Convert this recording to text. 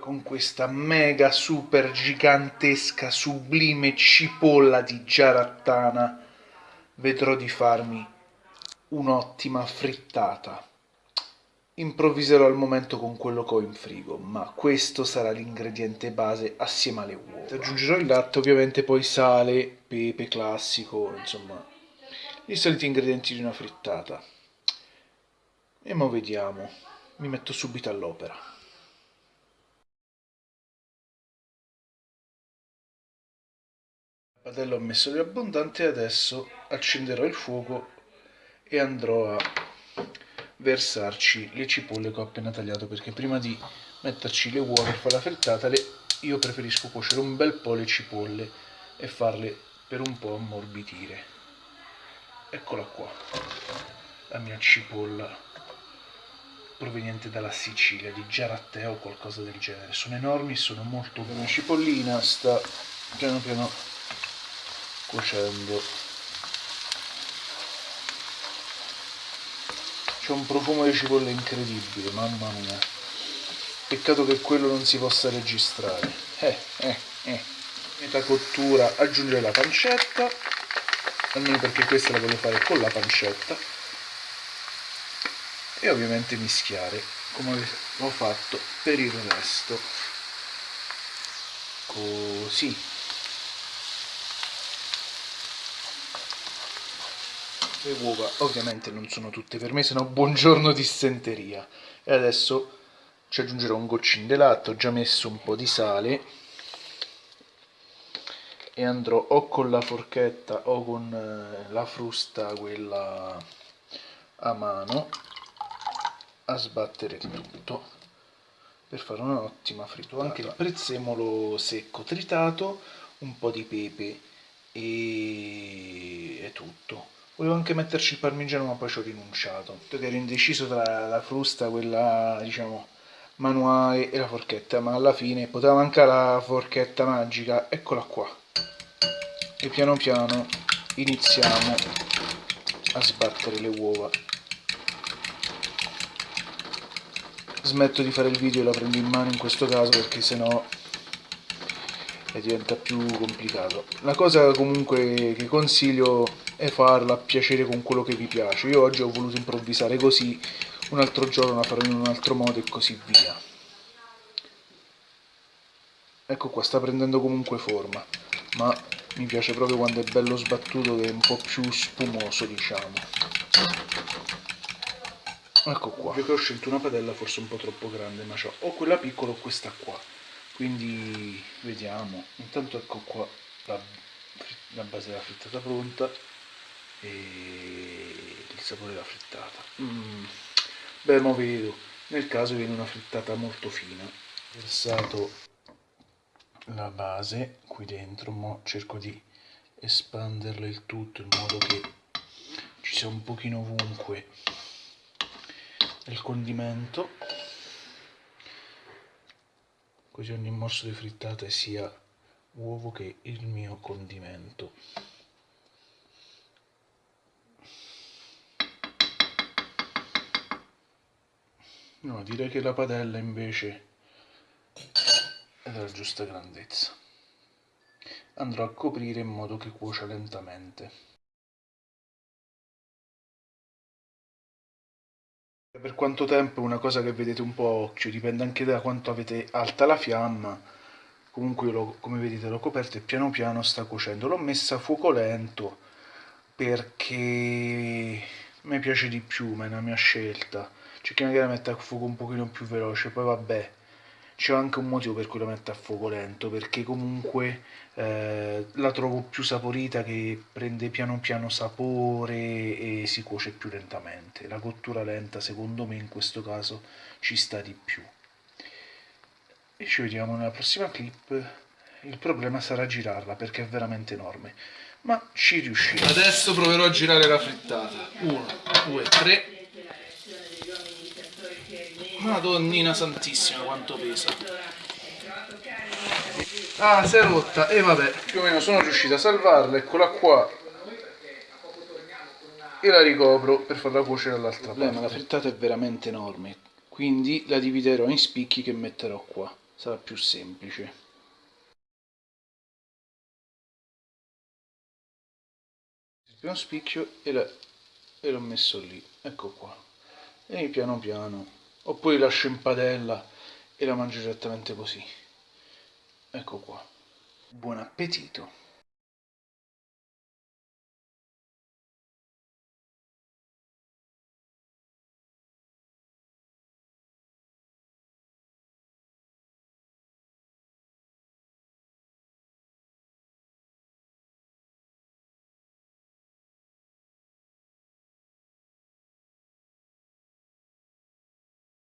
Con questa mega super gigantesca sublime cipolla di giarattana vedrò di farmi un'ottima frittata. Improvviserò al momento con quello che ho in frigo, ma questo sarà l'ingrediente base assieme alle uova. Aggiungerò il latte, ovviamente poi sale, pepe classico, insomma, i soliti ingredienti di una frittata. E mo vediamo, mi metto subito all'opera. Padella ho messo di abbondante e adesso accenderò il fuoco e andrò a versarci le cipolle che ho appena tagliato perché prima di metterci le uova per fare la frittata io preferisco cuocere un bel po' le cipolle e farle per un po' ammorbidire. Eccola qua la mia cipolla proveniente dalla Sicilia di Giaratteo o qualcosa del genere. Sono enormi sono molto buone cipollina sta piano piano cuocendo. C'è un profumo di cipolla incredibile mamma mia. Peccato che quello non si possa registrare. Eh, eh, eh. metà cottura aggiungere la pancetta. Almeno perché questa la voglio fare con la pancetta. E ovviamente mischiare come ho fatto per il resto. Così le uova. Ovviamente non sono tutte per me se no buongiorno dissenteria e adesso ci aggiungerò un goccino di latte ho già messo un po' di sale. E andrò o con la forchetta o con eh, la frusta quella a mano a sbattere tutto. Per fare un'ottima frittura anche il prezzemolo secco tritato un po' di pepe e è tutto Volevo anche metterci il parmigiano ma poi ci ho rinunciato. Perché ero indeciso tra la frusta, quella diciamo manuale e la forchetta, ma alla fine poteva mancare la forchetta magica, eccola qua. E piano piano iniziamo a sbattere le uova. Smetto di fare il video e la prendo in mano in questo caso perché sennò diventa più complicato. La cosa comunque che consiglio è farla a piacere con quello che vi piace. Io oggi ho voluto improvvisare così, un altro giorno la farò in un altro modo e così via. Ecco qua, sta prendendo comunque forma, ma mi piace proprio quando è bello sbattuto che è un po' più spumoso, diciamo. Ecco qua. Io che ho scelto una padella forse un po' troppo grande, ma ho o quella piccola o questa qua. Quindi vediamo. Intanto ecco qua la, la base della frittata pronta e il sapore della frittata mm. beh ma vedo nel caso viene una frittata molto fina versato la base qui dentro ma cerco di espanderla il tutto in modo che ci sia un pochino ovunque il condimento così ogni morso di frittata sia uovo che il mio condimento. No direi che la padella invece è della giusta grandezza. Andrò a coprire in modo che cuocia lentamente per quanto tempo è una cosa che vedete un po' a occhio dipende anche da quanto avete alta la fiamma. Comunque lo, come vedete l'ho coperto e piano piano sta cuocendo. L'ho messa a fuoco lento perché mi piace di più ma è una mia scelta. C'è chi magari la mette a fuoco un pochino più veloce, poi vabbè, c'è anche un motivo per cui la mette a fuoco lento, perché comunque eh, la trovo più saporita che prende piano piano sapore e si cuoce più lentamente. La cottura lenta secondo me in questo caso ci sta di più. E ci vediamo nella prossima clip. Il problema sarà girarla perché è veramente enorme, ma ci riuscirò. Adesso proverò a girare la frittata. 1, 2, 3 Madonnina santissima quanto pesa. Ah, si è rotta. E vabbè, più o meno sono riuscito a salvarla. Eccola qua. E la ricopro per farla cuocere dall'altra parte. Ma la frittata è veramente enorme. Quindi la dividerò in spicchi che metterò qua. sarà più semplice il primo spicchio e l'ho messo lì ecco qua e piano piano oppure lascio in padella e la mangio direttamente così. Ecco qua. Buon appetito